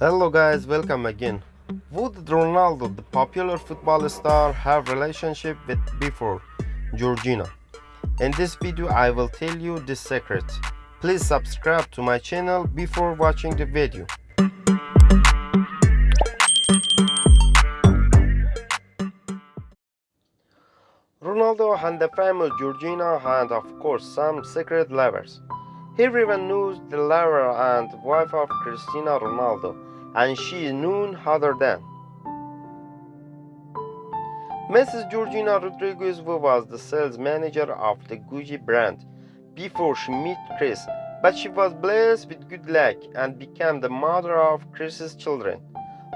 Hello guys, welcome again. Would Ronaldo, the popular football star, have relationship with before Georgina? In this video I will tell you this secret. Please subscribe to my channel before watching the video. Ronaldo and the famous Georgina had of course some secret lovers. Everyone knows the lover and wife of Cristiano Ronaldo and she is none other than Mrs. Georgina Rodriguez was the sales manager of the Gucci brand before she met Chris, but she was blessed with good luck and became the mother of Chris's children.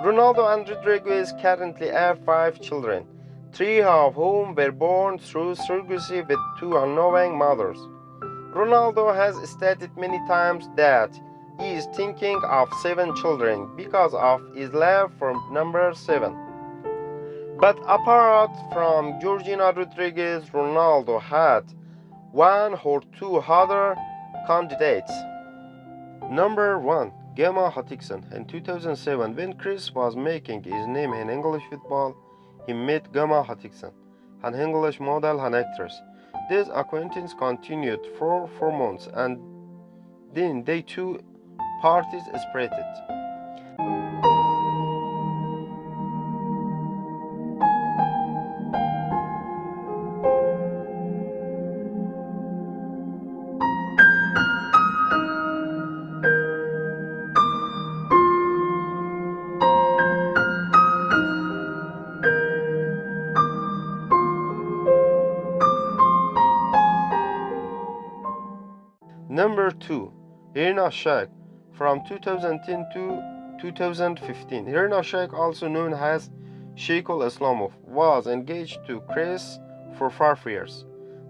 Ronaldo and Rodriguez currently have five children, three of whom were born through surrogacy with two unknowing mothers. Ronaldo has stated many times that he is thinking of seven children because of his love for number seven. But apart from Georgina Rodriguez, Ronaldo had one or two other candidates. Number 1. Gemma Hutchinson. In 2007, when Chris was making his name in English football, he met Gemma Hutchinson, an English model and actress. This acquaintance continued for four months and then they two parties separated. Number 2. Irina Shayk from 2010 to 2015. Irina Shayk, also known as Sheikul Islamov, was engaged to Chris for five years.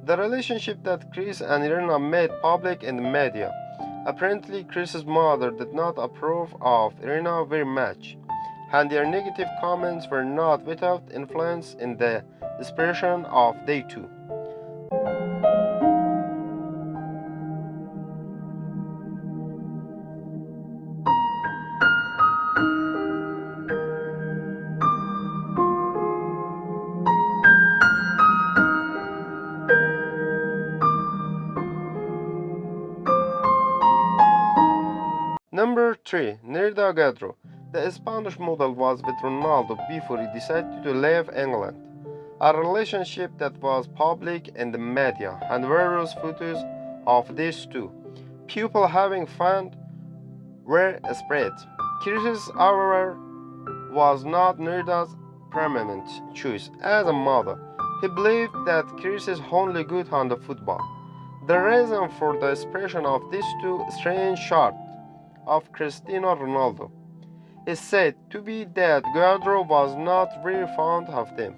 The relationship that Chris and Irina made public in the media. Apparently, Chris's mother did not approve of Irina very much, and their negative comments were not without influence in the expression of they two. Number 3. Nereida Gallardo. The Spanish model was with Ronaldo before he decided to leave England. A relationship that was public in the media and various photos of these two. People having fun were spread. Chris, however, was not Nereida's permanent choice as a model. He believed that Chris is only good on the football. The reason for the expression of these two strange shots of Cristiano Ronaldo. It said to be that Gallardo was not very fond of them.